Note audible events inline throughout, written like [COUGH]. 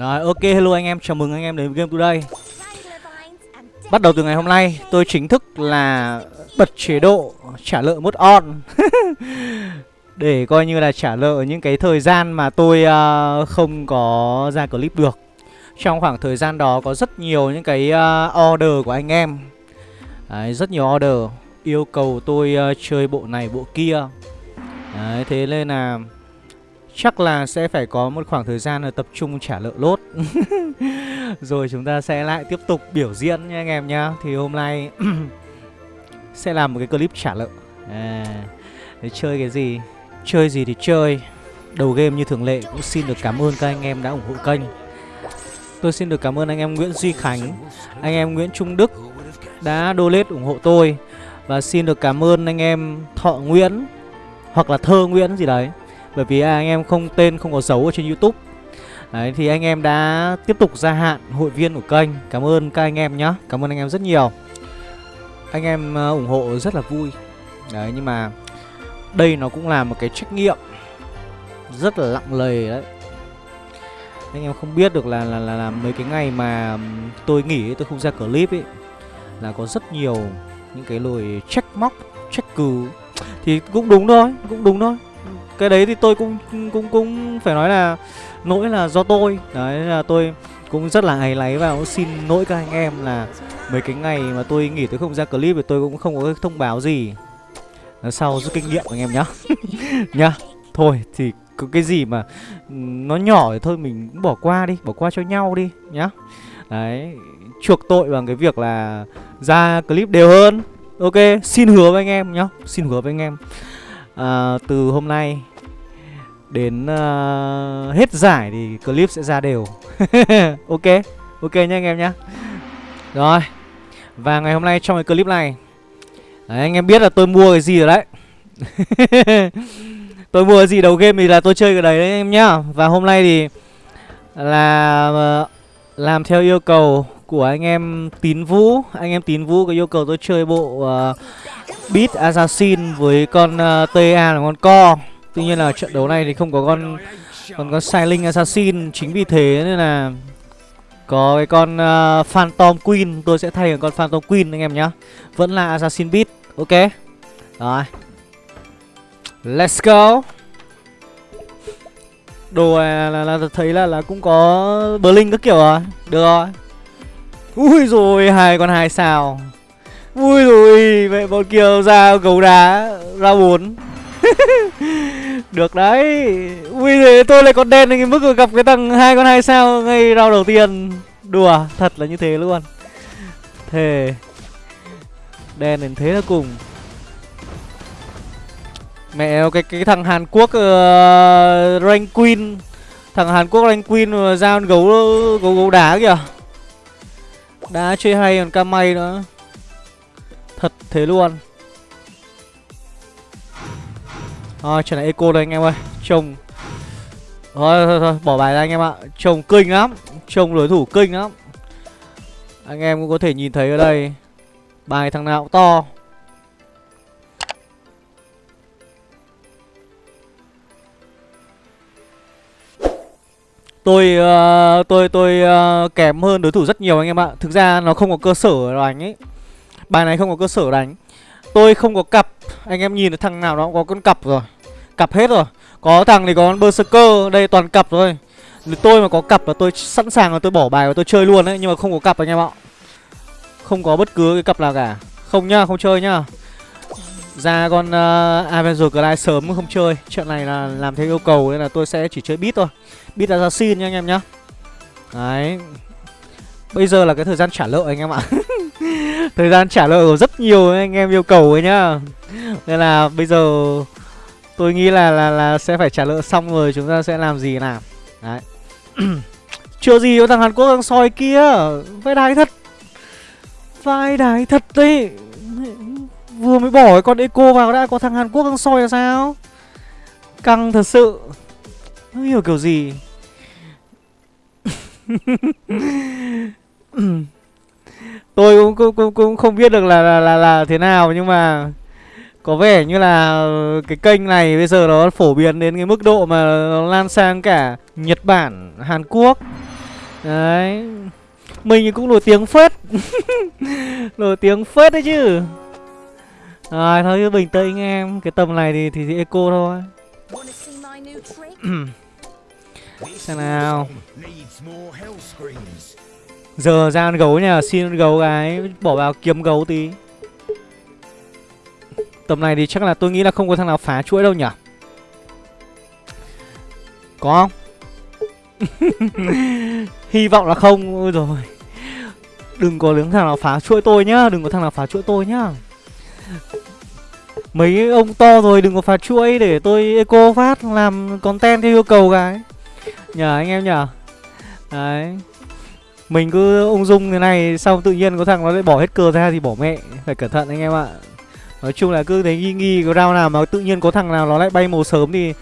Rồi ok hello anh em, chào mừng anh em đến với Game Today. Bắt đầu từ ngày hôm nay tôi chính thức là bật chế độ trả lợi mốt on. [LAUGHS] Để coi như là trả lợi những cái thời gian mà tôi uh, không có ra clip được. Trong khoảng thời gian đó có rất nhiều những cái uh, order của anh em. Đấy, Rất nhiều order yêu cầu tôi uh, chơi bộ này bộ kia. Đấy, thế nên là Chắc là sẽ phải có một khoảng thời gian là tập trung trả lợi lốt. [LAUGHS] Rồi chúng ta sẽ lại tiếp tục biểu diễn nha anh em nhá. Thì hôm nay [CLEARS THROAT] sẽ làm một cái clip trả lợi à, Để chơi cái gì? Chơi gì thì chơi. Đầu game như thường lệ cũng xin được cảm ơn các anh em đã ủng hộ kênh. Tôi xin được cảm ơn anh em Nguyễn Duy Khánh Anh em Nguyễn Trung Đức đã donate ủng hộ tôi. Và xin được cảm ơn anh em Thọ Nguyễn Hoặc là Thơ Nguyễn gì đấy bởi vì anh em không tên không có dấu ở trên Youtube. Đấy thì anh em đã tiếp tục gia hạn hội viên của kênh. Cảm ơn các anh em nhé Cảm ơn anh em rất nhiều. Anh em ờ, ủng hộ rất là vui. Đấy nhưng mà Đây nó cũng là một cái trách nhiệm Rất là lặng lề đấy. Anh em không biết được là là, là, là mấy cái ngày mà tôi nghỉ tôi không ra clip ấy Là có rất nhiều những cái lời trách móc, trách cứ. Thì cũng đúng thôi, cũng đúng thôi cái đấy thì tôi cũng cũng cũng phải nói là lỗi là do tôi. Đấy là tôi cũng rất là áy náy và cũng xin lỗi các anh em là mấy cái ngày mà tôi nghỉ tôi không ra clip thì tôi cũng không có thông báo gì. Nói sau rút kinh nghiệm anh em nhá. [LAUGHS] Nhá thôi thì có cái gì mà nó nhỏ thì thôi mình cũng bỏ qua đi bỏ qua cho nhau đi nhá. Đấy chuộc tội bằng cái việc là ra clip đều hơn. Ok xin hứa với anh em nhá xin hứa với anh em. À, từ hôm nay đến uh, hết giải thì clip sẽ ra đều. [LAUGHS] Ok ok nha anh em nhá. Rồi và ngày hôm nay trong cái clip này đấy, anh em biết là tôi mua cái gì rồi đấy. [LAUGHS] Tôi mua cái gì đầu game thì là tôi chơi cái đấy đấy anh em nhá. Và hôm nay thì là uh, làm theo yêu cầu của anh em tín vũ. Anh em tín vũ có yêu cầu tôi chơi bộ uh, beat assassin với con uh, ta là con co. Tuy nhiên là trận đấu này thì không có con còn có Silent Assassin chính vì thế nên là có cái con uh, Phantom Queen tôi sẽ thay bằng con Phantom Queen anh em nhá. Vẫn là Assassin Beat. Ok. Rồi. Let's go. Đồ này là, là, là thấy là là cũng có Blink các kiểu rồi. Được rồi. Ui rồi hai con hai sao. Ui rồi vậy bọn kia ra gấu đá ra bốn [LAUGHS] Được đấy. Ui thế tôi lại còn đen cái mức gặp cái thằng hai con hai sao ngay rau đầu tiên. Đùa Thật là như thế luôn. Thề. Đen đến thế là cùng. Mẹ cái cái thằng Hàn Quốc uh, Rank Queen. Thằng Hàn Quốc Rank Queen mà giao gấu gấu gấu đá kìa. Đá chơi hay còn cam may nữa. Thật thế luôn. Thôi trận này eco đây anh em ơi Trông Thôi thôi thôi bỏ bài ra anh em ạ Trông kinh lắm Trông đối thủ kinh lắm Anh em cũng có thể nhìn thấy ở đây Bài thằng nào cũng to Tôi uh, tôi tôi uh, kém hơn đối thủ rất nhiều anh em ạ. Thực ra nó không có cơ sở đánh ấy. Bài này không có cơ sở đánh. Tôi không có cặp. Anh em nhìn thằng nào nó cũng có con cặp rồi. Cặp hết rồi. Có thằng thì có con Berserker. Đây toàn cặp rồi Nếu tôi mà có cặp là tôi sẵn sàng là tôi bỏ bài và tôi chơi luôn đấy. Nhưng mà không có cặp anh em ạ. Không có bất cứ cái cặp nào cả. Không nhá, không chơi nhá Ra con uh, Avenger Glide sớm không chơi. Chuyện này là làm theo yêu cầu Nên là tôi sẽ chỉ chơi beat thôi. Beat Assassin nha anh em nhá. Đấy. Bây giờ là cái thời gian trả lợi anh em ạ. [LAUGHS] [LAUGHS] Thời gian trả lời của rất nhiều anh em yêu cầu ấy nhá. Nên là bây giờ tôi nghĩ là là là sẽ phải trả lời xong rồi, chúng ta sẽ làm gì nào? Đấy. [CLEARS THROAT] Chưa gì có thằng Hàn Quốc đang soi kia. Vai đái thật. Vai đái thật đấy. Vừa mới bỏ cái con Eco vào đã, có thằng Hàn Quốc đang soi là sao? Căng thật sự. Không hiểu kiểu gì? [LAUGHS] [LAUGHS] tôi cũng, cũng cũng cũng không biết được là là là, là thế nào nhưng mà có vẻ như là cái kênh này bây giờ nó phổ biến đến cái mức độ mà nó lan sang cả Nhật Bản, Hàn Quốc. Đấy. Mình cũng nổi tiếng phết. [LAUGHS] Nổi tiếng phết đấy chứ. Rồi thôi cứ bình tĩnh em. Cái tầm này thì, thì, thì eco thôi. [CLEARS THROAT] Xem nào Giờ ra ăn gấu nha, Xin ăn gấu gái, Bỏ vào kiếm gấu tí. Tầm này thì chắc là tôi nghĩ là không có thằng nào phá chuỗi đâu nhỉ? Có không? [LAUGHS] Hy vọng là không, Ôi rồi Đừng có đứng thằng nào phá chuỗi tôi nhá, Đừng có thằng nào phá chuỗi tôi nhá. Mấy ông to rồi đừng có phá chuỗi để tôi eco phát, làm content theo yêu cầu cái Nhờ anh em nhờ. Đấy. Mình cứ ung dung thế này Xong tự nhiên có thằng nó lại bỏ hết cờ ra thì bỏ mẹ. Phải cẩn thận anh em ạ. Nói chung là cứ thấy nghi nghi cái rau nào mà tự nhiên có thằng nào nó lại bay màu sớm thì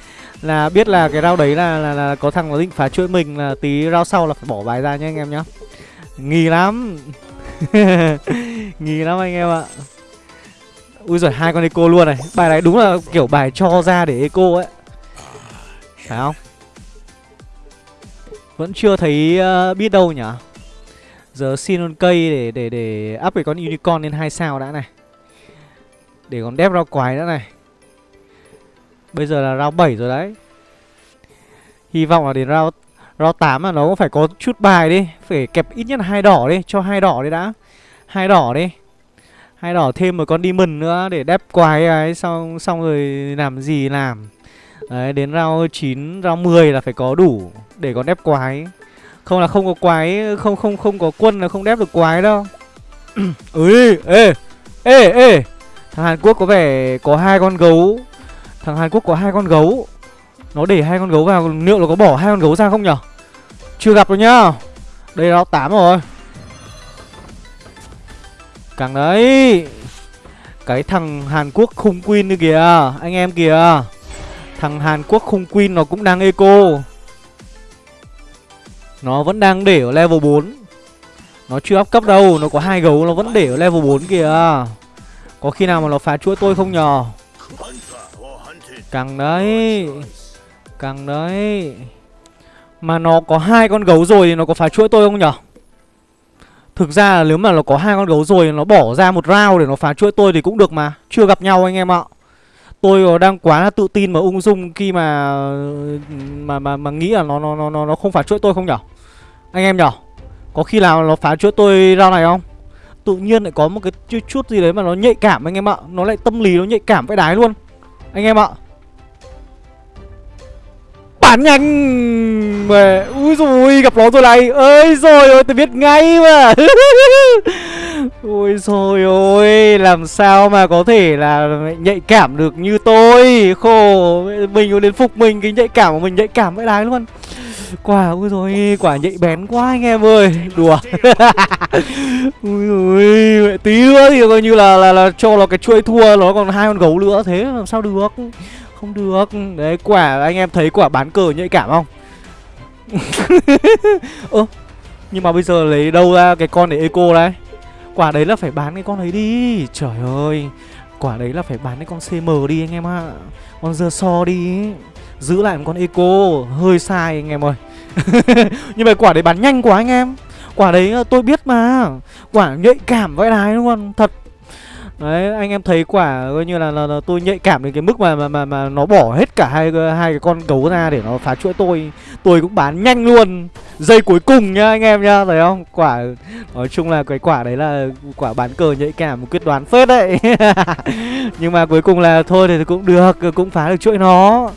là biết là cái rau đấy là, là là có thằng nó định phá chuỗi mình là tí rau sau là phải bỏ bài ra nhá anh em nhá. Nghi lắm. [LAUGHS] Nghi lắm anh em ạ. Ui giời hai con eco luôn này. Bài này đúng là kiểu bài cho ra để eco ấy. Phải không? Vẫn chưa thấy uh, biết đâu nhỉ? Giờ xin con cây để để để up cái con unicorn lên hai sao đã này. Để còn đép rau quái nữa này. Bây giờ là round 7 rồi đấy. Hy vọng là đến round round 8 là nó cũng phải có chút bài đi. Phải kẹp ít nhất hai đỏ đi Cho hai đỏ đi đã. Hai đỏ đi. Hai đỏ thêm một con demon nữa Để đép quái ấy Xong, xong rồi làm gì làm. Đấy đến round 9 Round 10 là phải có đủ Để còn đép quái. Không là không có quái Không không không có quân là không đép được quái đâu. [COUGHS] Ui ê Ê ê. Thằng Hàn Quốc có vẻ có hai con gấu. Thằng Hàn Quốc có hai con gấu. Nó để hai con gấu vào Liệu nó có bỏ hai con gấu ra không nhở? Chưa gặp rồi nhá. Đây là 8 rồi. Càng đấy. Cái thằng Hàn Quốc khung queen như kìa. Anh em kìa. Thằng Hàn Quốc khung queen nó cũng đang eco nó vẫn đang để ở level 4 Nó chưa up cấp đâu, Nó có hai gấu, nó vẫn để ở level 4 kìa. Có khi nào mà nó phá chuỗi tôi không nhờ? Càng đấy Càng đấy. Mà nó có hai con gấu rồi thì nó có phá chuỗi tôi không nhở Thực ra là nếu mà nó có hai con gấu rồi Nó bỏ ra một round để nó phá chuỗi tôi thì cũng được mà. Chưa gặp nhau anh em ạ. Tôi đang quá tự tin mà ung dung khi mà mà mà, mà nghĩ là nó nó nó nó không phá chuỗi tôi không nhở? Anh em nhở? Có khi nào nó phá chuỗi tôi ra này không? Tự nhiên lại có một cái chút, chút gì đấy mà nó nhạy cảm anh em ạ. Nó lại tâm lý nó nhạy cảm với đái luôn. Anh em ạ. Bán nhanh! Mà ui rồi gặp nó rồi này. Ơi rồi tôi biết ngay mà. [LAUGHS] ôi rồi ôi, làm sao mà có thể là nhạy cảm được như tôi? Khổ, mình có đến phục mình, cái nhạy cảm của mình nhạy cảm với đái luôn. Quả, ôi rồi quả nhạy bén quá anh em ơi. Đùa. [LAUGHS] Ui rồi tí nữa thì coi như là là là cho nó cái chuỗi thua, nó còn hai con gấu nữa, thế làm sao được? Không được. Đấy, quả, anh em thấy quả bán cờ nhạy cảm không? [LAUGHS] Ơ, Nhưng mà bây giờ lấy đâu ra cái con để eco đấy Quả đấy là phải bán cái con ấy đi. Trời ơi, Quả đấy là phải bán cái con CM đi anh em ạ. Con dơ so đi, Giữ lại một con eco, Hơi sai anh em ơi. [LAUGHS] Nhưng mà quả đấy bán nhanh quá anh em. Quả đấy ờ, tôi biết mà. Quả nhạy cảm vậy này luôn, Thật đấy anh em thấy quả coi như là, là, là tôi nhạy cảm đến cái mức mà mà mà, mà nó bỏ hết cả hai hai cái con gấu ra để nó phá chuỗi tôi. Tôi cũng bán nhanh luôn. Giây cuối cùng nhá anh em nhá thấy không? Quả nói chung là cái quả đấy là quả bán cờ nhạy cảm một quyết đoán phết đấy. [LAUGHS] Nhưng mà cuối cùng là thôi thì cũng được cũng phá được chuỗi nó.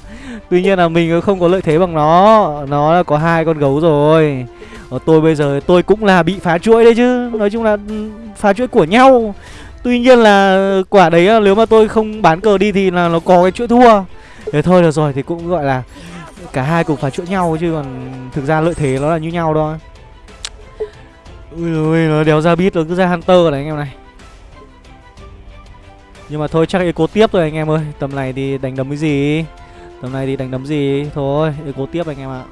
Tuy nhiên là mình không có lợi thế bằng nó. Nó là có hai con gấu rồi. Ở tôi bây giờ tôi cũng là bị phá chuỗi đấy chứ. Nói chung là ừ, phá chuỗi của nhau. Tuy nhiên là quả đấy nếu mà tôi không bán cờ đi thì là nó có cái chuỗi thua. Thế thôi, được rồi, thì cũng gọi là Cả hai cùng phải chuỗi nhau chứ còn thực ra lợi thế nó là như nhau thôi. Ui ui nó đéo ra bít nó cứ ra Hunter này anh em này. Nhưng mà thôi, chắc eco tiếp rồi anh em ơi. Tầm này thì đánh đấm cái gì? Tầm này thì đánh đấm gì? Thôi, eco tiếp anh em ạ.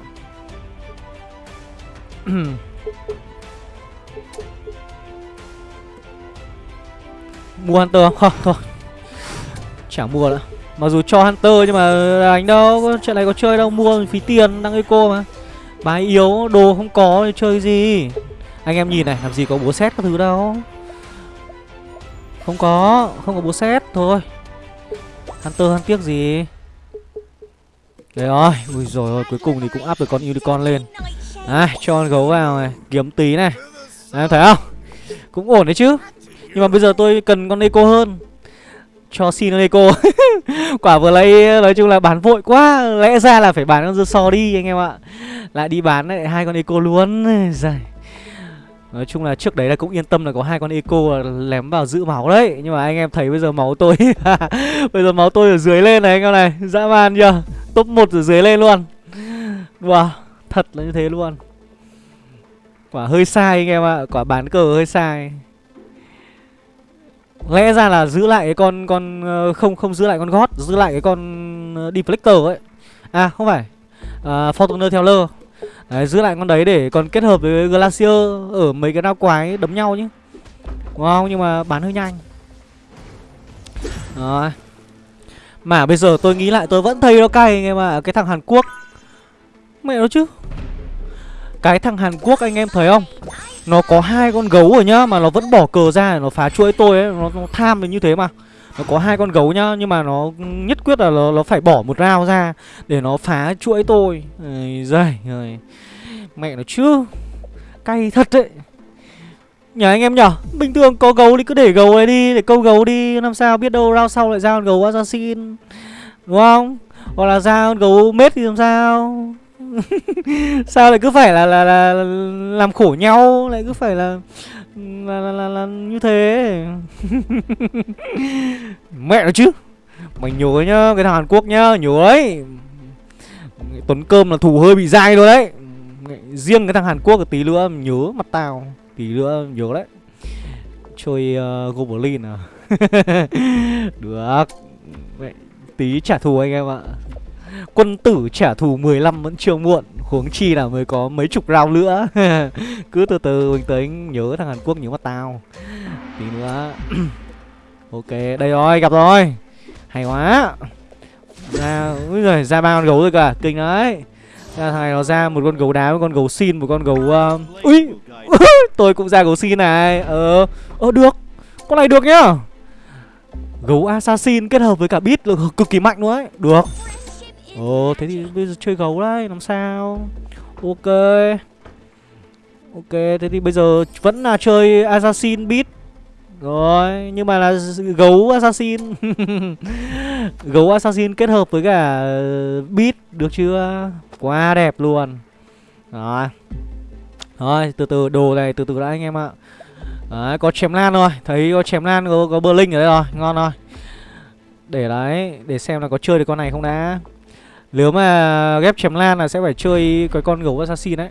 [CLEARS THROAT] Mua Hunter không? Không, thôi. Chẳng mua nữa. Mặc dù cho Hunter nhưng mà đánh đâu chuyện này có chơi đâu. Mua phí tiền đang eco mà. Bài yếu đồ không có thì chơi gì. Anh em nhìn này làm gì có búa xét các thứ đâu. Không có Không có búa xét thôi. Hunter hắn tiếc gì? Đấy rồi Ui rồi ôi cuối cùng thì cũng áp được con unicorn lên. À cho con gấu vào này Kiếm tí này. Em thấy không? Cũng ổn đấy chứ. Nhưng mà bây giờ tôi cần con eco hơn. Cho xin con eco. [LAUGHS] Quả vừa lấy, nói chung là bán vội quá. Lẽ ra là phải bán con dưa so đi, anh em ạ. Lại đi bán lại hai con eco luôn. [LAUGHS] Dài. nói chung là trước đấy là cũng yên tâm là có hai con eco lém vào giữ máu đấy. Nhưng mà anh em thấy bây giờ máu tôi [LAUGHS] bây giờ máu tôi ở dưới lên này, anh em này. Dã man chưa? Top một ở dưới lên luôn. Wow thật là như thế luôn. Quả hơi sai, anh em ạ. Quả bán cờ hơi sai lẽ ra là giữ lại cái con con ờ, không không giữ lại con gót giữ lại cái con ờ, deflector ấy. À không phải. À, fortuner lơ. Đấy, giữ lại con đấy để còn kết hợp với glacier ở mấy cái đao quái đấm nhau nhé đúng không nhưng mà bán hơi nhanh. Rồi. Mà bây giờ tôi nghĩ lại tôi vẫn thấy nó cay anh em ạ cái thằng hàn quốc. Mẹ nó chứ. Cái thằng hàn quốc anh em thấy không? Nó có hai con gấu rồi nhá Mà nó vẫn bỏ cờ ra để nó phá chuỗi tôi ấy Nó, nó tham đến như thế mà. Nó có hai con gấu nhá Nhưng mà nó nhất quyết là nó, nó phải bỏ một rau ra Để nó phá chuỗi tôi. Dây rồi Mẹ nó chứ Cay thật đấy Nhờ anh em nhở Bình thường có gấu thì cứ để gấu này đi Để câu gấu đi Làm sao biết đâu rao sau lại ra con gấu assassin. Đúng không? Hoặc là ra con gấu mết thì làm sao? Sao lại cứ phải là, là là làm khổ nhau lại cứ phải là là là, là, là như thế? [LAUGHS] Mẹ nó chứ. Mày nhớ nhá cái thằng hàn quốc nhá nhớ ấy. Tuấn cơm là thủ hơi bị dai rồi đấy. Riêng cái thằng hàn quốc tí nữa nhớ mặt tao tí nữa nhớ đấy. Chơi uh, goblin à? [LAUGHS] Được. Mẹ, tí trả thù anh em ạ. Quân tử trả thù 15 vẫn chưa muộn Huống chi là mới có mấy chục round nữa. [LAUGHS] Cứ từ từ mình tới nhớ thằng Hàn Quốc nhớ mắt tao. Tí nữa. [CLEARS THROAT] Ok đây rồi gặp rồi. Hay quá. Ra úi giời, ra ba con gấu rồi cả kinh đấy. Ra thằng này nó ra một con gấu đá một con gấu xin một con gấu ờ, uh... ui [LAUGHS] tôi cũng ra gấu xin này. Ờ ờ được. Con này được nhá. Gấu assassin kết hợp với cả bit là cực kỳ mạnh luôn ấy. Được. Ồ thế thì bây giờ chơi gấu đấy Làm sao? Ok. Ok thế thì bây giờ vẫn là chơi Assassin Beat. Rồi Nhưng mà là gấu Assassin. [LAUGHS] Gấu Assassin kết hợp với cả ờ, Beat Được chưa? Quá đẹp luôn. Rồi. Rồi từ từ đồ này từ từ đã anh em ạ. Đấy có chém lan rồi. Thấy có chém lan có, có Berlin ở đây rồi. Ngon rồi. Để đấy Để xem là có chơi được con này không đã nếu mà ghép chém lan là sẽ phải chơi cái con gấu assassin đấy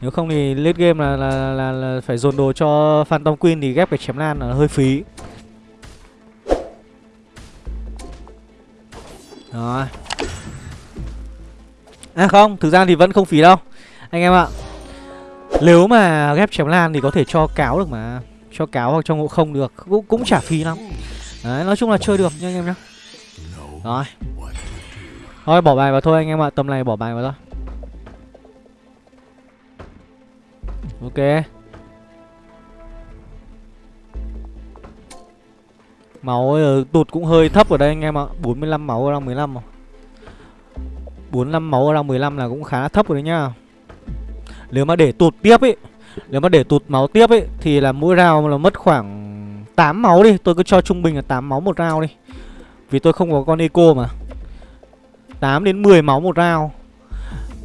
Nếu không thì late game là, là, là, là phải dồn đồ cho Phantom Queen thì ghép cái chém lan là hơi phí. Rồi. À không, thực ra thì vẫn không phí đâu Anh em ạ. Nếu mà ghép chém lan thì có thể cho cáo được mà. Cho cáo hoặc cho ngộ không được Cũng, cũng chả phí lắm. Đấy, nói chung là chơi được nha anh em nhá. Rồi. Thôi bỏ bài vào thôi anh em ạ Tầm này bỏ bài vào thôi. Ok. Máu ờ, tụt cũng hơi thấp ở đây anh em ạ 45 máu ở đang 15 mà. 45 máu ở đang 15 là cũng khá thấp rồi đấy nhá. Nếu mà để tụt tiếp ấy Nếu mà để tụt máu tiếp ấy Thì là mỗi round là mất khoảng 8 máu đi. Tôi cứ cho trung bình là 8 máu một round đi. Vì tôi không có con eco mà. 8 đến 10 máu một round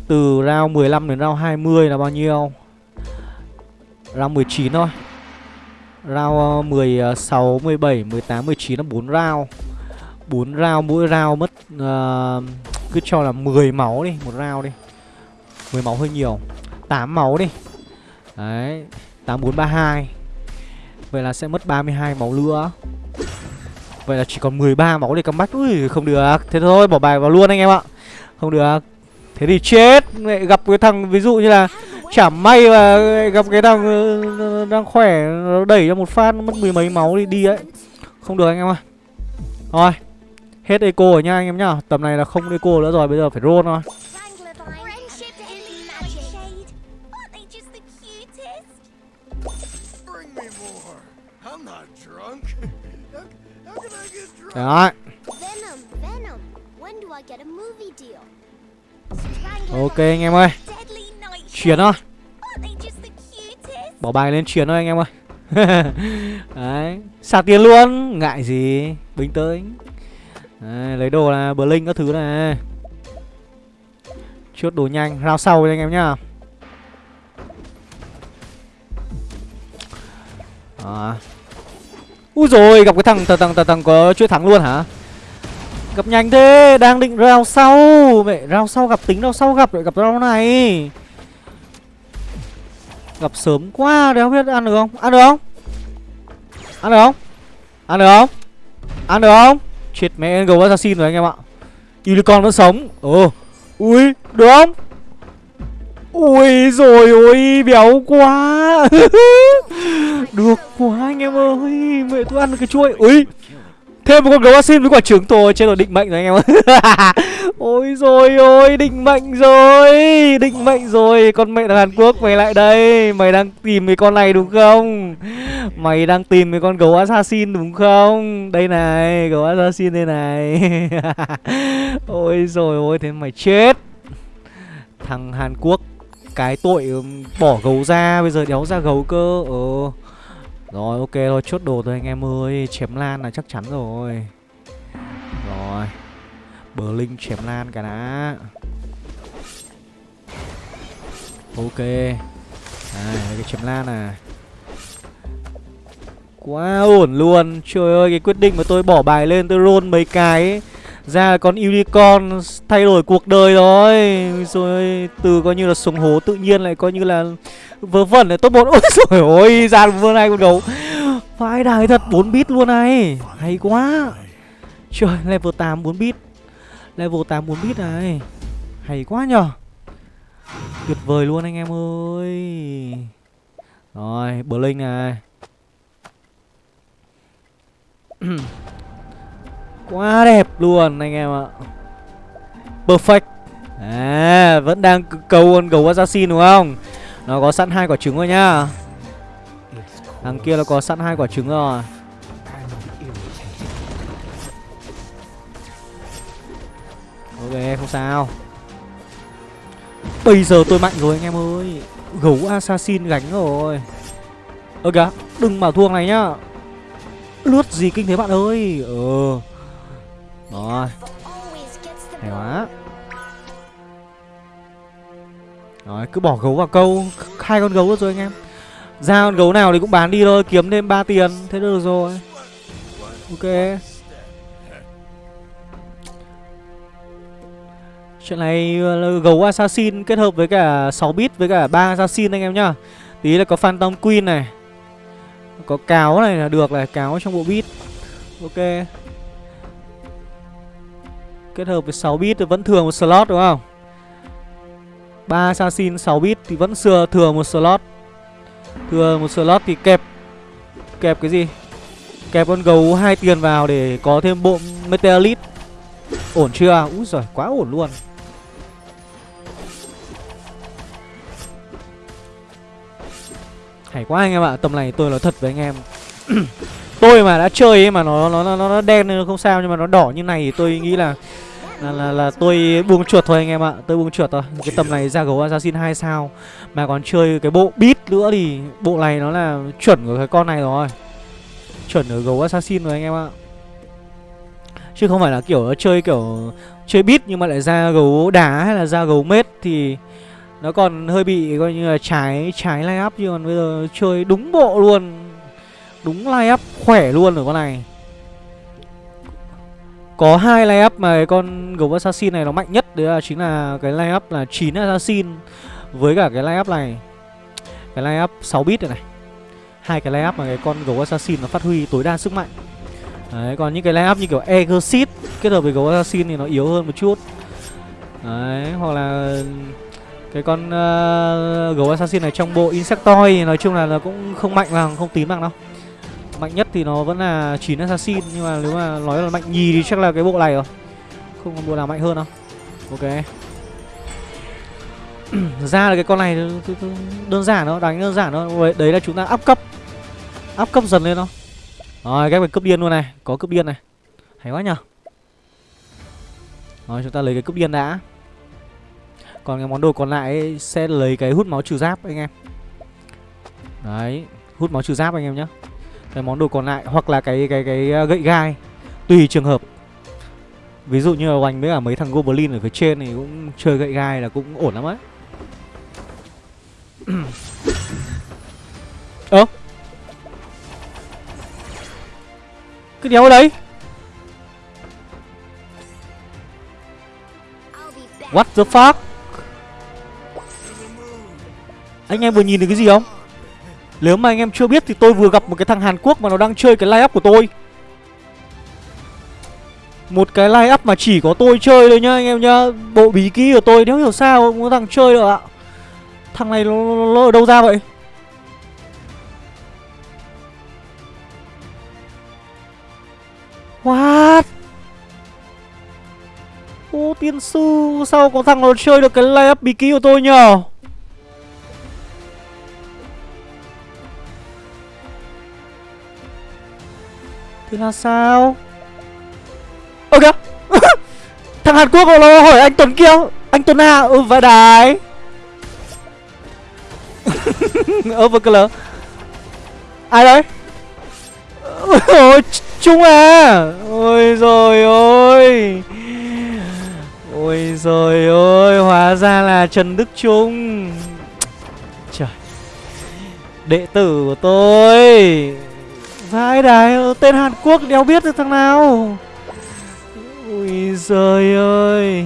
Từ round 15 đến round 20 là bao nhiêu? Round 19 thôi. Round 16, 17, 18, 19 là 4 round 4 round mỗi round mất uh, Cứ cho là 10 máu đi Một round đi. 10 máu hơi nhiều. 8 máu đi. Đấy 8432 Vậy là sẽ mất 32 máu nữa. Vậy là chỉ còn 13 máu để comeback. Ui, không được. Thế thôi, bỏ bài vào luôn anh em ạ. Không được. Thế thì chết. Lại gặp cái thằng, ví dụ như là Chả may mà gặp cái thằng ờ, ờ, ờ, đang khỏe, Nó đẩy cho một phát Mất mười mấy máu đi đi ấy. Không được anh em ạ. Thôi Hết eco rồi nha anh em nhá. Tầm này là không eco nữa rồi, Bây giờ phải roll thôi. Deal? Ok anh em ơi. Chiến thôi? Bỏ bài lên chiến thôi anh em ơi. [LAUGHS] Đấy Xả tiền luôn. Ngại gì. Bình tĩnh. Đấy, Lấy đồ là bờ linh các thứ này. Chốt đồ nhanh. Rao sau anh em nhá. À. Úi rồi gặp cái thằng thằng thằng thằng, thằng có chuỗi thắng luôn hả? Gặp nhanh thế Đang định rao sau. Mẹ rao sau gặp tính rao sau gặp lại gặp rao này. Gặp sớm quá Đéo biết ăn được không? Ăn được không? Ăn được không? Ăn được không? Ăn được không? Chết mẹ gấu assassin rồi anh em ạ. Unicorn vẫn sống. Ồ Ui Được không? Ui rồi ôi Béo quá. [LAUGHS] Được quá anh em ơi, Mẹ tôi ăn được cái chuỗi. Ui, Thêm một con gấu assassin với quả trứng thôi Trên rồi định mệnh rồi anh em ơi. [LAUGHS] Ôi rồi, ôi, Định mệnh rồi, Định mệnh rồi. Con mẹ thằng Hàn Quốc, mày lại đây. Mày đang tìm cái con này đúng không? Mày đang tìm cái con gấu assassin đúng không? Đây này, Gấu assassin đây này. [LAUGHS] Ôi rồi, ôi, Thế mày chết. Thằng Hàn Quốc cái tội bỏ gấu ra Bây giờ đéo ra gấu cơ. Ờ. Rồi ok thôi chốt đồ thôi anh em ơi. Chém lan là chắc chắn rồi. Rồi. Bờ linh chém lan cả đã. Ok. À, cái chém lan à Quá ổn luôn. Trời ơi cái quyết định mà tôi bỏ bài lên tôi roll mấy cái ấy. Ra con unicorn thay đổi cuộc đời rồi. Rồi từ coi như là sống hố tự nhiên lại coi như là Vớ vẩn này top một [LAUGHS] Ôi rồi ôi ra vừa này con gấu. Vãi đài thật 4 bit luôn này. Hay quá. Trời, level 8 4 bit. Level 8 4 bit này. Hay quá nhở Tuyệt vời luôn anh em ơi. Rồi, Blink này. [CLEARS THROAT] [CLEARS THROAT] Quá đẹp luôn anh em ạ. Perfect. À vẫn đang cầu con gấu assassin đúng không? Nó có sẵn hai quả trứng rồi nhá. Thằng kia nó có sẵn hai quả trứng rồi. Ok, không sao. Bây giờ tôi mạnh rồi anh em ơi. Gấu assassin gánh rồi. Ơ kìa Đừng bảo thua này nhá. Lướt gì kinh thế bạn ơi? Ờ. Rồi. Hay quá. Rồi cứ bỏ gấu vào câu. Hai con gấu rồi anh em. Ra con gấu nào thì cũng bán đi thôi Kiếm thêm 3 tiền. Thế được rồi. Ok. Chuyện này ờ, gấu assassin kết hợp với cả 6 bit với cả 3 assassin anh em nhá. Tí là có Phantom Queen này. Có cáo này là được này Cáo trong bộ bit. Ok Kết hợp với 6 bit thì vẫn thừa một slot, đúng không? 3 assassin 6 bit thì vẫn thừa thừa một slot. Thừa một slot thì kẹp Kẹp cái gì? Kẹp con gấu hai tiền vào để có thêm bộ Meteorite Ổn chưa? Úi giời, quá ổn luôn. Hay quá anh em ạ, Tầm này tôi nói thật với anh em. [CLEARS THROAT] Tôi mà đã chơi ấy mà nó nó nó, nó đen nên không sao Nhưng mà nó đỏ như này thì tôi nghĩ là là, là, là tôi buông chuột thôi anh em ạ. Tôi buông chuột thôi. Cái tầm này ra gấu assassin 2 sao. Mà còn chơi cái bộ bit nữa thì Bộ này nó là chuẩn của cái con này rồi. Chuẩn ở gấu assassin rồi anh em ạ. Chứ không phải là kiểu chơi kiểu Chơi bit nhưng mà lại ra gấu đá hay là ra gấu mết Thì nó còn hơi bị coi như là trái trái lay up chứ còn bây giờ chơi đúng bộ luôn đúng lai up khỏe luôn rồi con này. Có hai lai up mà cái con gấu assassin này nó mạnh nhất đấy là chính là cái lai up là 9 assassin với cả cái lai up này. Cái lai up 6 bit này này. Hai cái lay up mà cái con gấu assassin nó phát huy tối đa sức mạnh. Đấy còn những cái lay up như kiểu Exit kết hợp với gấu assassin thì nó yếu hơn một chút. Đấy hoặc là cái con uh, gấu assassin này trong bộ insectoid thì nói chung là nó cũng không mạnh bằng không tím bằng đâu mạnh nhất thì nó vẫn là 9 assassin nhưng mà nếu mà nói là mạnh nhì thì chắc là cái bộ này rồi. Không còn bộ nào mạnh hơn đâu. Ok. [CLEARS THROAT] Ra là cái con này đơn giản thôi đánh đơn giản thôi. Đấy là chúng ta áp cấp. Áp cấp dần lên thôi. Rồi cái phải cướp điên luôn này. Có cướp điên này. Hay quá nhở Rồi chúng ta lấy cái cướp điên đã. Còn cái món đồ còn lại ấy, sẽ lấy cái hút máu trừ giáp anh em. Đấy Hút máu trừ giáp anh em nhé cái món đồ còn lại Hoặc là cái cái cái ờ, gậy gai, Tùy trường hợp. Ví dụ như là Oanh với cả mấy thằng Goblin ở phía trên thì cũng chơi gậy gai là cũng ổn lắm ấy Ơ? Cái đéo ở đấy What the fuck? Anh em vừa nhìn được cái gì không? Nếu mà anh em chưa biết thì tôi vừa gặp một cái thằng Hàn Quốc mà nó đang chơi cái line up của tôi. Một cái line up mà chỉ có tôi chơi thôi nhá anh em nhá. Bộ bí ký của tôi nếu hiểu sao có thằng chơi được ạ. Thằng này nó, nó, nó ở đâu ra vậy? What? Ô tiên sư Sao có thằng nó chơi được cái layup bí ký của tôi nhờ? Thì là sao? Ơ kìa! [LAUGHS] Thằng Hàn Quốc nó hỏi anh Tuấn kia, Anh Tuấn à Ừ vãi đái. [LAUGHS] Ơ Ai đấy? [LAUGHS] Ôi Trung à Ôi rồi ôi Ôi rồi ôi Hóa ra là Trần Đức Trung. Trời. Đệ tử của tôi. Vãi đài Tên Hàn Quốc đéo biết được thằng nào. Ui giời ơi.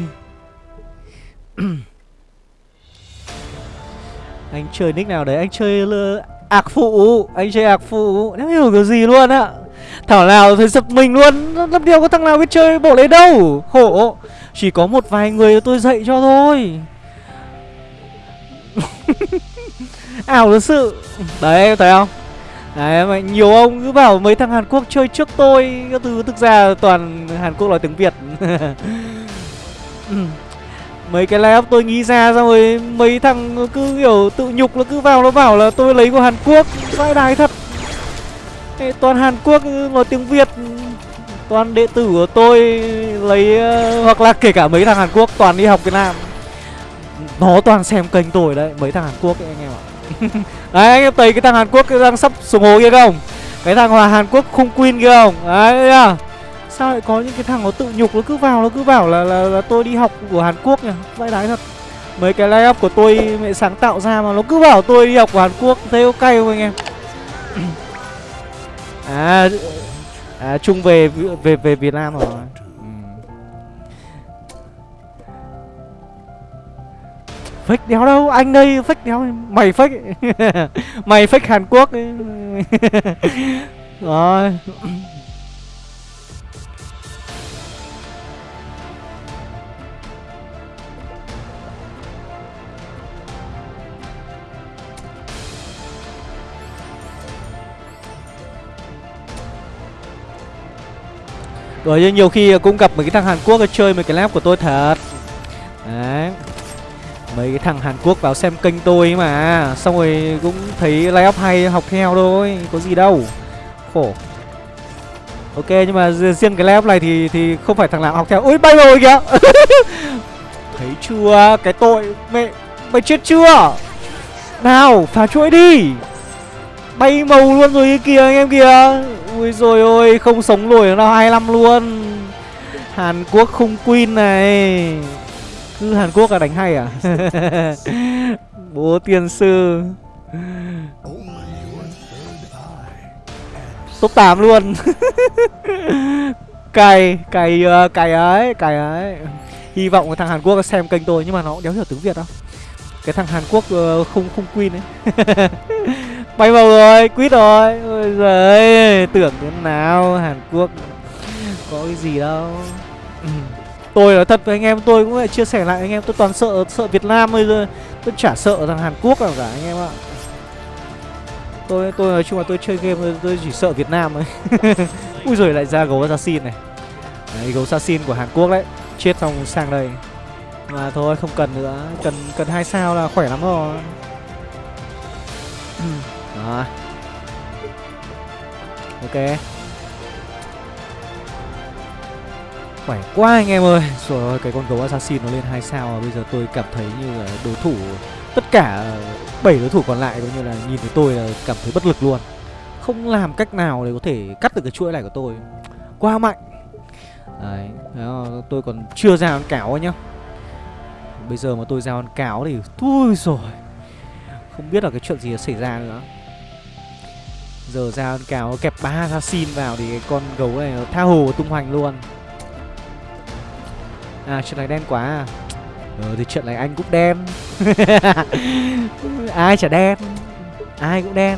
[CLEARS THROAT] Anh chơi nick nào đấy? Anh chơi ạc phụ. Anh chơi ạc phụ. Đéo hiểu kiểu gì luôn ạ Thảo nào thấy giật mình luôn. Làm điều có thằng nào biết chơi bộ đấy đâu? Khổ. Chỉ có một vài người tôi dạy cho thôi. [LAUGHS] Ảo thật sự. Đấy, thấy không? Đấy mà nhiều ông cứ bảo mấy thằng Hàn Quốc chơi trước tôi các thứ thực ra toàn Hàn Quốc nói tiếng Việt. [LAUGHS] Mấy cái layup tôi nghĩ ra xong rồi Mấy thằng cứ kiểu tự nhục nó cứ vào nó bảo là tôi lấy của Hàn Quốc Vãi đái thật. Ê, Toàn Hàn Quốc nói tiếng Việt Toàn đệ tử của tôi lấy ờ, Hoặc là kể cả mấy thằng Hàn Quốc toàn đi học Việt Nam. Nó toàn xem kênh tôi đấy Mấy thằng Hàn Quốc ấy, anh em ạ. [LAUGHS] Đấy anh em thấy cái thằng Hàn Quốc đang sắp xuống hố kia không? Cái thằng hòa Hàn Quốc khung queen kia không? Đấy à? Sao lại có những cái thằng nó tự nhục nó cứ vào nó cứ bảo là là, là tôi đi học của Hàn Quốc nhỉ? Vãi đái thật. Mấy cái layup của tôi mẹ sáng tạo ra mà nó cứ bảo tôi đi học của Hàn Quốc Thấy ok không anh em? [CLEARS THROAT] À À Trung về về về Việt Nam rồi Fake đéo đâu, anh đây fake đéo Mày fake [LAUGHS] Mày fake Hàn Quốc. [LAUGHS] Rồi. Rồi vì nhiều khi cũng gặp mấy cái thằng Hàn Quốc chơi mấy cái lab của tôi thật. Đấy. Mấy cái thằng Hàn Quốc vào xem kênh tôi mà. Xong rồi cũng thấy layup hay học theo thôi, Có gì đâu. Khổ. Ok, nhưng mà riêng cái layup này thì thì không phải thằng nào học theo. Ui, bay rồi kìa. [LAUGHS] Thấy chưa? Cái tội, Mẹ, Mày chết chưa? Nào, phá chuỗi đi. Bay màu luôn rồi kia kìa anh em kìa. Ui rồi ôi, Không sống nổi nào 25 luôn. Hàn Quốc khung queen này. Cứ Hàn Quốc là đánh hay à? [LAUGHS] Bố tiên sư. Top 8 luôn. [LAUGHS] Cày Cày ờ, cày ấy Cày ấy. Hy vọng cái thằng Hàn Quốc xem kênh tôi Nhưng mà nó cũng đéo hiểu tiếng Việt đâu. Cái thằng Hàn Quốc ờ, không không queen ấy. [LAUGHS] Bay vào rồi, quýt rồi. Ôi giời tưởng thế nào Hàn Quốc. Có cái gì đâu. Ừ. Tôi nói thật với anh em tôi cũng phải chia sẻ lại anh em Tôi toàn sợ sợ Việt Nam thôi Tôi chả sợ thằng Hàn Quốc nào cả anh em ạ. Tôi tôi nói chung là tôi chơi game tôi, chỉ sợ Việt Nam thôi. [LAUGHS] Ui rồi lại ra gấu assassin này. Đấy, gấu assassin của Hàn Quốc đấy. Chết xong sang đây. Mà thôi không cần nữa. Cần cần hai sao là khỏe lắm rồi. [CLEARS THROAT] Đó. Ok. Khỏe quá anh em ơi. Rồi ơi, cái con gấu assassin nó lên hai sao và Bây giờ tôi cảm thấy như là đối thủ Tất cả ờ, 7 đối thủ còn lại Cũng như là nhìn thấy tôi là cảm thấy bất lực luôn. Không làm cách nào để có thể cắt được cái chuỗi này của tôi. Quá mạnh. Đấy Tôi còn chưa ra con cáo nhá. Bây giờ mà tôi ra con cáo thì Thôi rồi Không biết là cái chuyện gì đã xảy ra nữa. Giờ ra con cáo kẹp ba assassin vào Thì cái con gấu này nó tha hồ tung hoành luôn. À chuyện này đen quá à. Ờ thì chuyện này anh cũng đen. [LAUGHS] Ai chả đen? Ai cũng đen.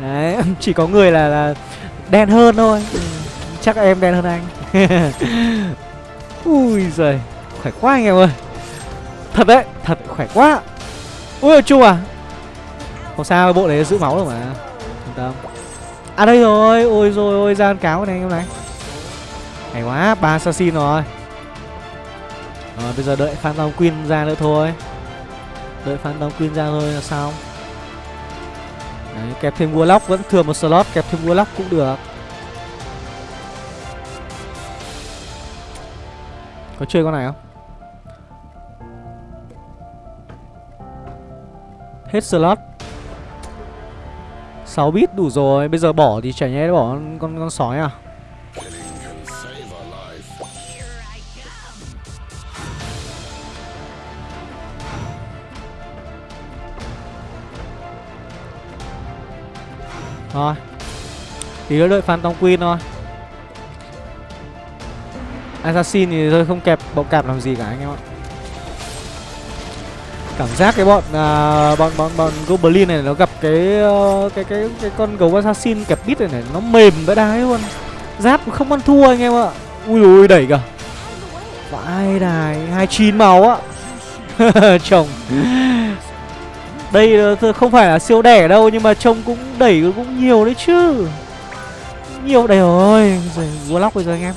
Đấy [LAUGHS] chỉ có người là, là đen hơn thôi. Ừ, Chắc em đen hơn anh. [LAUGHS] Ui giời Khỏe quá anh em ơi. Thật đấy Thật khỏe quá. Ui chung à. Không sao bộ đấy giữ máu được mà. Yên tâm. À đây rồi. Ôi rồi ôi gian cáo này anh em này. Hay quá ba assassin rồi rồi bây giờ đợi Phantom Queen ra nữa thôi. Đợi Phantom Queen ra thôi là xong Đấy, kẹp thêm Warlock vẫn thừa một slot Kẹp thêm Warlock cũng được. Có chơi con này không? Hết slot. 6 bit đủ rồi Bây giờ bỏ thì chả nhẽ bỏ con, con, con sói à? Thôi Tí nữa đợi Phantom Queen thôi Assassin thì tôi không kẹp bọn cạp làm gì cả anh em ạ Cảm giác cái bọn à, bọn bọn bọn Goblin này nó gặp cái ờ, cái cái cái con gấu assassin kẹp bít này, này nó mềm vãi đái luôn. Giáp không ăn thua anh em ạ. Ui ui đẩy cả. Vãi đài 29 máu á. [LAUGHS] Chồng. Đây không phải là siêu đẻ đâu nhưng mà trông cũng đẩy cũng nhiều đấy chứ. Nhiều đây rồi. Rồi Warlock bây giờ anh em.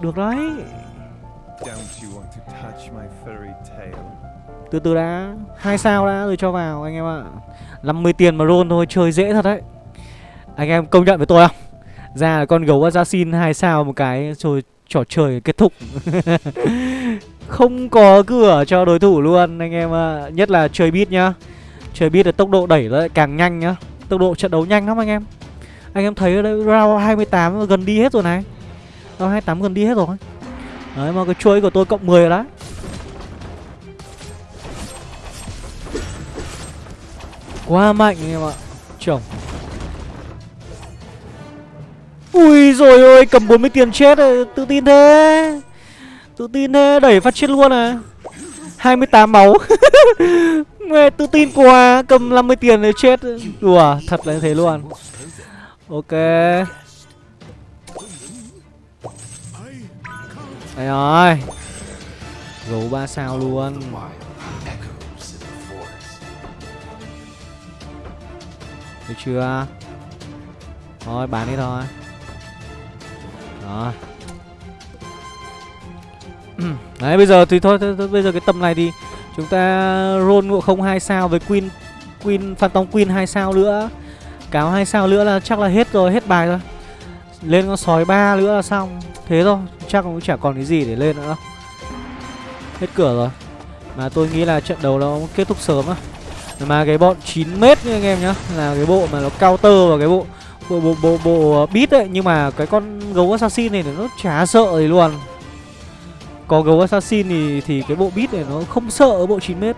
Được đấy. Từ từ đã, hai sao đã rồi cho vào anh em ạ. 50 tiền mà roll thôi, chơi dễ thật đấy. Anh em công nhận với tôi không? Ra là con gấu assassin hai sao một cái rồi trò chơi kết thúc. [LAUGHS] Không có cửa cho đối thủ luôn, anh em ạ. Nhất là chơi beat nhá. Chơi beat là tốc độ đẩy lại càng nhanh nhá. Tốc độ trận đấu nhanh lắm anh em. Anh em thấy ở đây round 28 gần đi hết rồi này. Round 28 gần đi hết rồi. Đấy, mà cái chuỗi của tôi cộng 10 rồi đấy. Quá mạnh anh em ạ Chồng Ui rồi ôi, cầm 40 tiền chết rồi Tự tin thế Tự tin thế, đẩy phát chết luôn à. 28 máu. [LAUGHS] Mẹ, tự tin quá, Cầm 50 tiền để chết. Đùa, thật là như thế luôn. Ok. Đây rồi Gấu 3 sao luôn. Được chưa? Thôi, bán đi thôi. Rồi. Ừ. Đấy bây giờ thì thôi, thôi, thôi Bây giờ cái tầm này thì Chúng ta roll ngộ không hai sao với Queen Queen Phantom Queen hai sao nữa. Cáo hai sao nữa là chắc là hết rồi Hết bài rồi. Lên con sói ba nữa là xong. Thế thôi Chắc cũng chả còn cái gì để lên nữa. Đâu Hết cửa rồi. Mà tôi nghĩ là trận đấu nó kết thúc sớm á. Mà cái bọn 9 mét nha anh em nhá là cái bộ mà nó counter vào cái bộ bộ bộ bộ, bộ ờ, beat ấy. Nhưng mà cái con gấu assassin này nó chả sợ gì luôn có gấu assassin thì thì cái bộ beat này nó không sợ bộ 9 mét.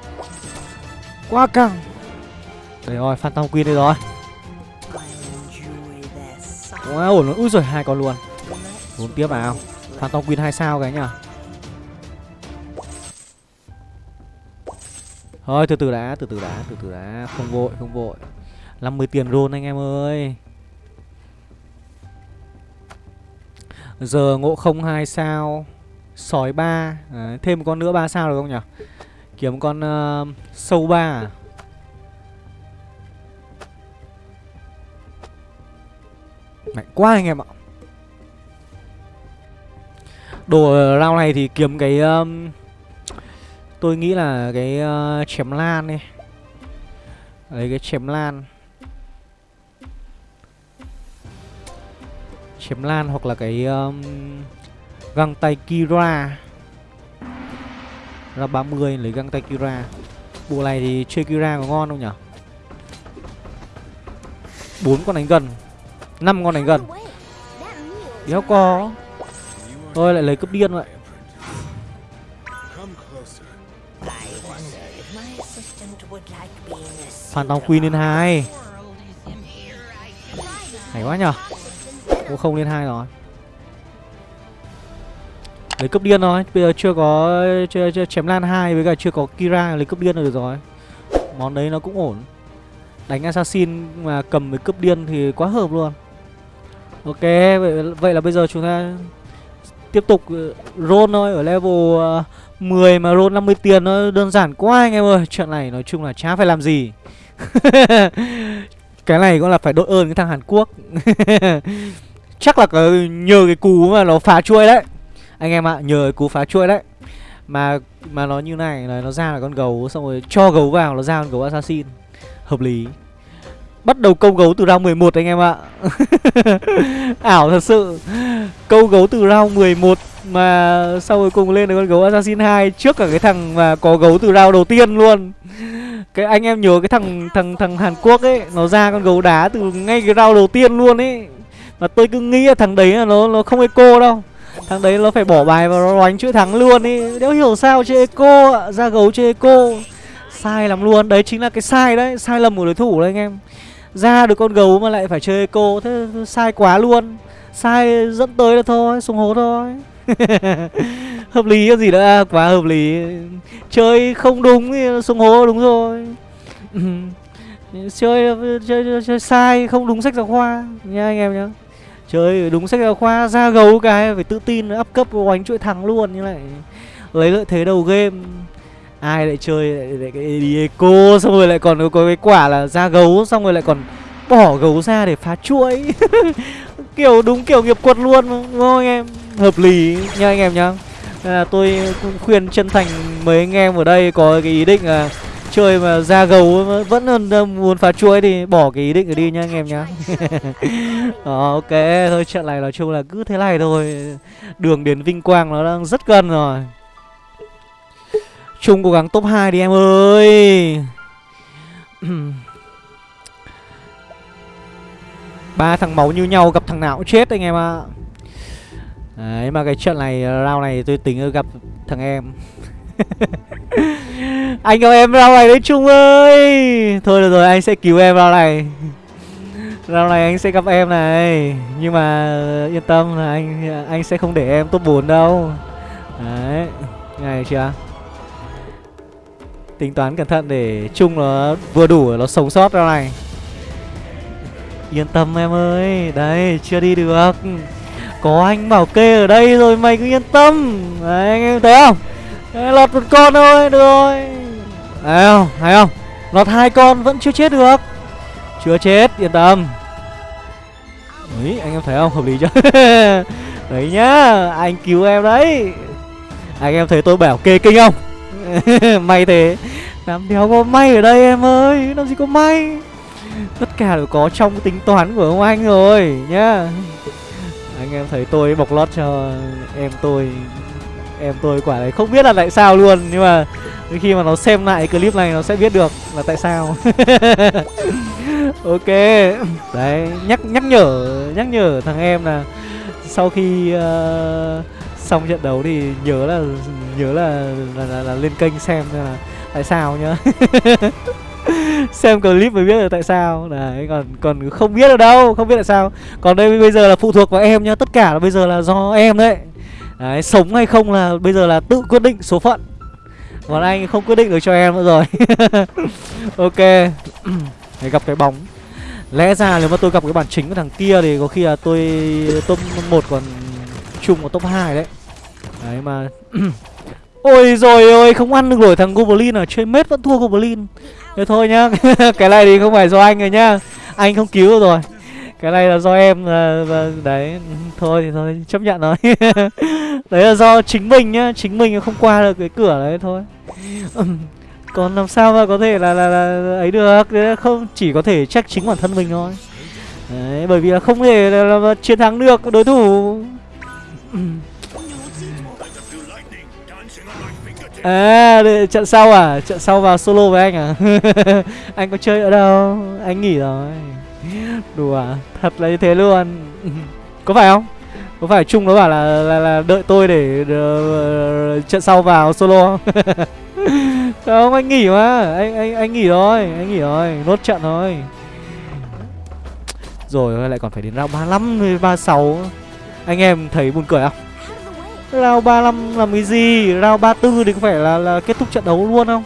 Quá căng. Đây rồi phantom queen đây rồi. Quá ổn luôn ui rồi hai con luôn. Bốn tiếp vào phantom queen hai sao cái nhá Thôi từ từ đã, từ từ đã, từ từ đã. Không vội, không vội. 50 tiền roll anh em ơi. Giờ ngộ không hai sao Sói 3 à, Thêm một con nữa 3 sao được không nhỉ? Kiếm con uh, sâu 3 à? Mạnh quá anh em ạ. Đồ rau này thì kiếm cái um, Tôi nghĩ là cái uh, chém lan đi. Lấy cái chém lan. Chém lan hoặc là cái um, găng tay Kira. Ra 30 lấy găng tay Kira. Bộ này thì chơi Kira có ngon không nhỉ? Bốn con đánh gần. Năm con đánh gần. Đéo có thôi, lại lấy cướp điên vậy. Come Tòng Queen lên hai. Hay quá nhở cũng không lên hai rồi lấy cướp điên rồi bây giờ chưa có chưa, chưa chém lan hai với cả chưa có Kira lấy cướp điên là được rồi. Món đấy nó cũng ổn. Đánh assassin mà cầm với cướp điên thì quá hợp luôn. Ok vậy, vậy là bây giờ chúng ta tiếp tục ờ, roll thôi. Ở level ờ, 10 mà roll 50 tiền nó đơn giản quá anh em ơi. Chuyện này nói chung là chả phải làm gì. [LAUGHS] Cái này cũng là phải đội ơn cái thằng Hàn Quốc. [LAUGHS] Chắc là nhờ cái cú mà nó phá chuôi đấy anh em ạ, nhờ cú phá chuỗi đấy mà mà nó như này, là nó ra là con gấu, xong rồi cho gấu vào nó ra con gấu assassin. Hợp lý. Bắt đầu câu gấu từ round 11 anh em ạ. [LAUGHS] Ảo thật sự. Câu gấu từ round 11 mà sau cuối cùng lên được con gấu assassin 2 trước cả cái thằng mà có gấu từ round đầu tiên luôn. Cái, anh em nhớ cái thằng thằng thằng Hàn Quốc ấy, nó ra con gấu đá từ ngay cái round đầu tiên luôn ấy. Mà tôi cứ nghĩ là thằng đấy là nó nó không eco đâu thằng đấy nó phải bỏ bài và nó đánh chữ thắng luôn đi đéo hiểu sao chơi eco ạ? Ra gấu chơi eco sai lắm luôn. Đấy chính là cái sai đấy. Sai lầm của đối thủ đấy anh em. Ra được con gấu mà lại phải chơi eco thế sai quá luôn. Sai dẫn tới là thôi. Xuống hố thôi. [LAUGHS] Hợp lý cái gì nữa quá hợp lý. Chơi không đúng thì xuống hố đúng rồi. [LAUGHS] Chơi, chơi chơi chơi sai không đúng sách giáo khoa. Nha anh em nhá chơi đúng sách giáo khoa ra gấu cái phải tự tin up cấp oánh chuỗi thắng luôn như này lấy lợi thế đầu game. Ai lại chơi lại, lại cái đi xong rồi lại còn có cái quả là ra gấu xong rồi lại còn bỏ gấu ra để phá chuỗi. [LAUGHS] Kiểu đúng kiểu nghiệp quật luôn đúng không anh em? Hợp lý nha anh em nhá. Nên là tôi cũng khuyên chân thành mấy anh em ở đây có cái ý định là chơi mà ra gầu vẫn còn ờ, muốn phá chuỗi thì bỏ cái ý định ở đi nha anh em nhá. [LAUGHS] Đó, ok thôi trận này nói chung là cứ thế này thôi. Đường đến vinh quang nó đang rất gần rồi. Chung cố gắng top 2 đi em ơi. [CLEARS THROAT] Ba thằng máu như nhau gặp thằng nào cũng chết anh em ạ. Đấy mà cái trận này round này tôi tính gặp thằng em. [LAUGHS] Anh gặp em rau này đấy Trung ơi. Thôi được rồi, anh sẽ cứu em rau này. Rau này anh sẽ gặp em này. Nhưng mà, yên tâm là anh anh sẽ không để em top 4 đâu. Đấy Này chưa? Tính toán cẩn thận để Trung nó vừa đủ, nó sống sót rau này. Yên tâm em ơi. Đấy, chưa đi được. Có anh bảo kê ở đây rồi, mày cứ yên tâm. Đấy, anh em thấy không? Đấy, Lọt một con thôi được rồi. Thấy không thấy không Lọt hai con vẫn chưa chết được. Chưa chết yên tâm. Đấy anh em thấy không? Hợp lý chưa? [LAUGHS] Đấy nhá Anh cứu em đấy. Anh em thấy tôi bảo kê kinh không? [LAUGHS] May thế. Làm đéo có may ở đây em ơi Làm gì có may. Tất cả đều có trong tính toán của ông anh rồi nhá. Anh em thấy tôi bọc lót cho em tôi. Em tôi quả đấy không biết là tại sao luôn Nhưng mà khi mà nó xem lại clip này nó sẽ biết được là tại sao. [LAUGHS] Ok Đấy nhắc nhắc nhở nhắc nhở thằng em là Sau khi uh, xong trận đấu thì nhớ là nhớ là là, là, là lên kênh xem là tại sao nhá. [LAUGHS] Xem clip mới biết được tại sao. Đấy còn còn không biết được đâu không biết tại sao. Còn đây bây giờ là phụ thuộc vào em nhá tất cả là bây giờ là do em đấy đấy, sống hay không là bây giờ là tự quyết định số phận. Còn anh không quyết định được cho em nữa rồi. [LAUGHS] Ok. Để gặp cái bóng. Lẽ ra nếu mà tôi gặp cái bản chính của thằng kia thì có khi là tôi, top một còn chung vào top 2 đấy. Đấy, mà [CLEARS THROAT] ôi rồi ôi, không ăn được nổi thằng goblin à. Chơi mết vẫn thua goblin. Thế thôi nhá. [LAUGHS] Cái này thì không phải do anh rồi nhá. Anh không cứu rồi cái này là do em là, là đấy thôi thì thôi chấp nhận rồi [LAUGHS] đấy là do chính mình nhá chính mình không qua được cái cửa đấy thôi [CLEARS THROAT] còn làm sao mà có thể là là, là ấy được không chỉ có thể trách chính bản thân mình thôi Đấy, bởi vì là không thể là, là, là chiến thắng được đối thủ [CLEARS THROAT] À, để- trận sau à? Trận sau vào solo với anh à? [LAUGHS] anh có chơi ở đâu? Anh nghỉ rồi. Đùa, thật là như thế luôn. [LAUGHS] có phải không? Có phải Trung nó bảo là là, là đợi tôi để uh, trận sau vào solo không? [LAUGHS] không, anh nghỉ mà. Anh anh anh nghỉ rồi, anh nghỉ rồi, nốt trận thôi. Rồi lại còn phải đến round 35 ba 36. Anh em thấy buồn cười không? Round 35 làm cái gì? Round 34 thì có phải là là kết thúc trận đấu luôn không?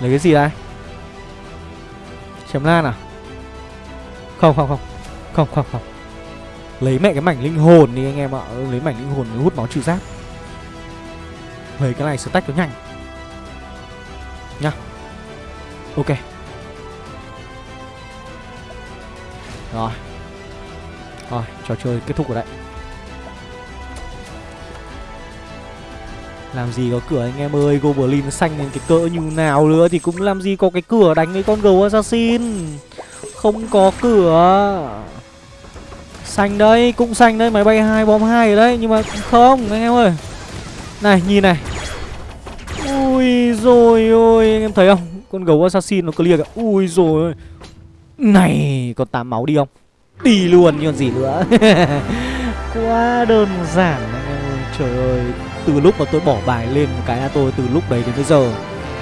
Lấy cái gì đây? Chém lan à? Không không không. Không không không. Lấy mẹ cái mảnh linh hồn đi anh em ạ. Lấy mảnh linh hồn để hút máu trừ giáp. Lấy cái này stack nó nhanh. Nhá. Ok. Rồi. Rồi, trò chơi kết thúc rồi đấy. Làm gì có cửa anh em ơi Goblin xanh cái cỡ như nào nữa Thì cũng làm gì có cái cửa đánh với con gấu assassin không có cửa. Xanh đấy Cũng xanh đấy Máy bay hai, bom hai ở đấy, Nhưng mà không, anh em ơi. Này, nhìn này. Ui rồi ôi, Anh em thấy không? Con gấu assassin nó clear kìa. Ui rồi ôi. Này Còn tám máu đi không? Đi luôn, như còn gì nữa. [LAUGHS] Quá đơn giản, anh em ơi. Trời ơi, từ lúc mà tôi bỏ bài lên một cái là tôi từ lúc đấy đến bây giờ,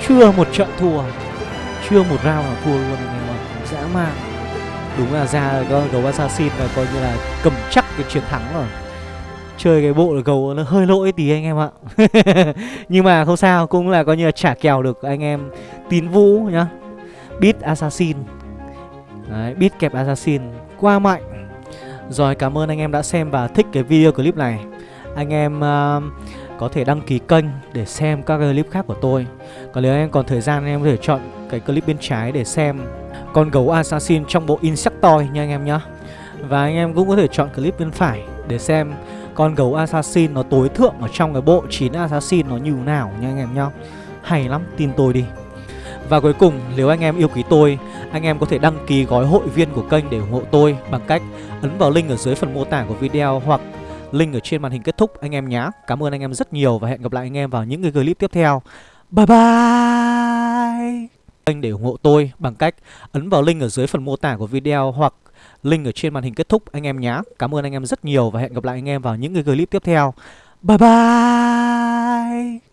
chưa một trận thua. Chưa một round nào thua luôn, anh em ạ dã man đúng là ra con gấu assassin là coi như là cầm chắc cái chiến thắng rồi. Chơi cái bộ gấu nó hơi lỗi tí anh em ạ. [LAUGHS] Nhưng mà không sao cũng là coi như là trả kèo được anh em tín vũ nhá. Beat assassin. Đấy beat kẹp assassin qua mạnh. Rồi cảm ơn anh em đã xem và thích cái video clip này. Anh em uh, có thể đăng ký kênh để xem các clip khác của tôi. Còn nếu anh em còn thời gian anh em có thể chọn cái clip bên trái để xem con gấu assassin trong bộ Insectoid nha anh em nhá Và anh em cũng có thể chọn clip bên phải để xem con gấu assassin nó tối thượng ở trong cái bộ 9 assassin nó như nào nha anh em nhá Hay lắm, tin tôi đi và cuối cùng, nếu anh em yêu quý tôi, anh em có thể đăng ký gói hội viên của kênh để ủng hộ tôi bằng cách ấn vào link ở dưới phần mô tả của video hoặc link ở trên màn hình kết thúc anh em nhé. Cảm ơn anh em rất nhiều và hẹn gặp lại anh em vào những cái clip tiếp theo. Bye bye. Kênh để ủng hộ tôi bằng cách ấn vào link ở dưới phần mô tả của video hoặc link ở trên màn hình kết thúc, anh em nhé. Cảm ơn anh em rất nhiều và hẹn gặp lại anh em vào những cái clip tiếp theo. Bye bye.